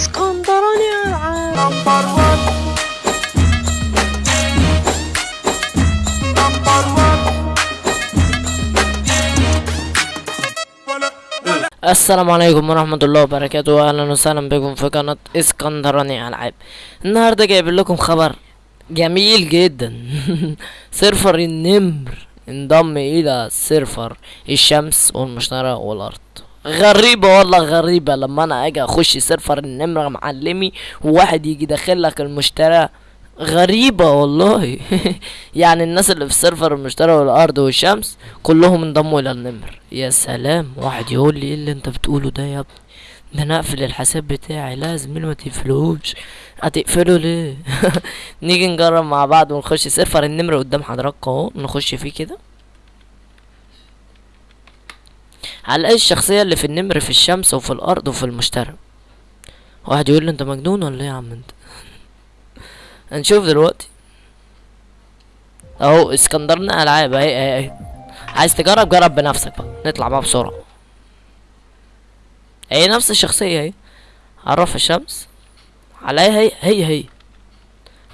اسكندراني العاب السلام عليكم ورحمة الله وبركاته أهلا وسهلا بكم في قناة اسكندراني ألعاب النهاردة جايب لكم خبر جميل جدا server النمر انضم إلى server الشمس والمشتري والأرض غريبة والله غريبة. لما أنا أجي أخش server النمر معلمي وواحد يجي داخل لك المشترى غريبة والله. يعني الناس اللي في server المشتري والأرض والشمس كلهم انضموا إلى النمر. يا سلام واحد يقول لي إيه اللي أنت بتقوله ده يا ابني؟ ده أنا أقفل الحساب بتاعي لازم ما تقفلوش. هتقفله ليه؟ نيجي نجرب مع بعض ونخش server النمر قدام حضراتكم أهو نخش فيه كده. هنلاقي الشخصية اللي في النمر في الشمس وفي الأرض وفي المشتري. واحد يقول لي أنت مجنون ولا إيه يا عم أنت؟ هنشوف دلوقتي. أهو اسكندرنا ألعاب أهي أهي أهي. عايز تجرب جرب بنفسك بقى. نطلع بقى بسرعة. هي نفس الشخصية أهي. عرف الشمس. عليها هي هي هي.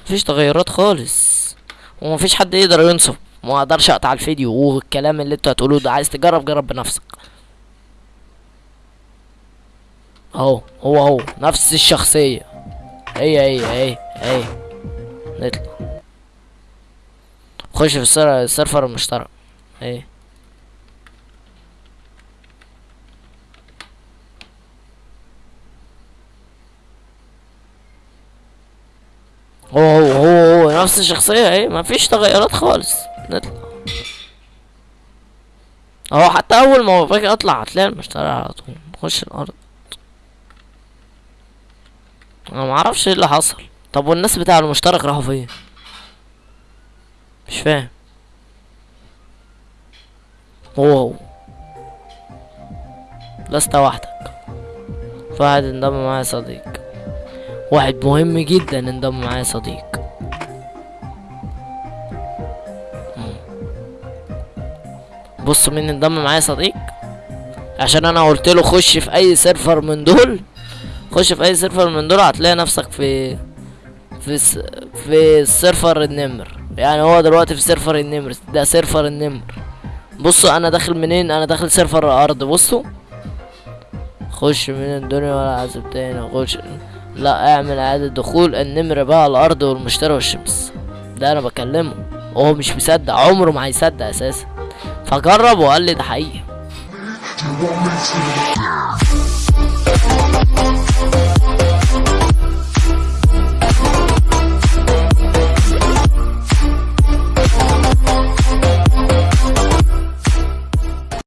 مفيش تغيرات خالص. ومفيش حد يقدر ينصب ما أقدرش أقطع الفيديو والكلام اللي أنتوا هتقولوه ده. عايز تجرب جرب بنفسك. اهو هو هو نفس الشخصية. هي هي هي هي. نطلع. خش في السيرفر المشترك. إيه هو هو هو هو نفس الشخصية. إيه مفيش تغيرات خالص. نطلع. اهو حتى اول ما باجي اطلع هتلاقي المشتري على طول. نخش الأرض. أنا معرفش إيه اللي حصل. طب والناس بتاع المشترك راحوا فين؟ مش فاهم. هو لست وحدك. واحد انضم معايا صديق. واحد مهم جدا انضم معايا صديق. بص مين انضم معايا صديق. عشان أنا قلت له خش في أي server من دول. خش في أي server من دول هتلاقي نفسك في في س... في server النمر. يعني هو دلوقتي في server النمر ده server النمر. بصوا أنا داخل منين؟ أنا داخل server الأرض. بصوا. خش من الدنيا ولا عذب تاني. خش. لا اعمل إعادة دخول النمر بقى الأرض والمشتري والشمس. ده أنا بكلمه. وهو مش مصدق عمره ما هيصدق أساسا. فجرب وقال لي ده حقيقي.